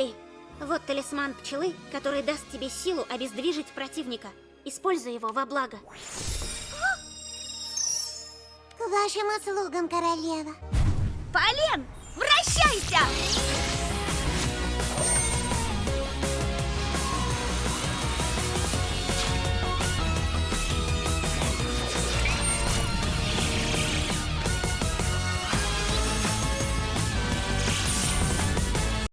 Пчели. вот талисман пчелы, который даст тебе силу обездвижить противника. Используй его во благо. К вашим услугам, королева. Полен!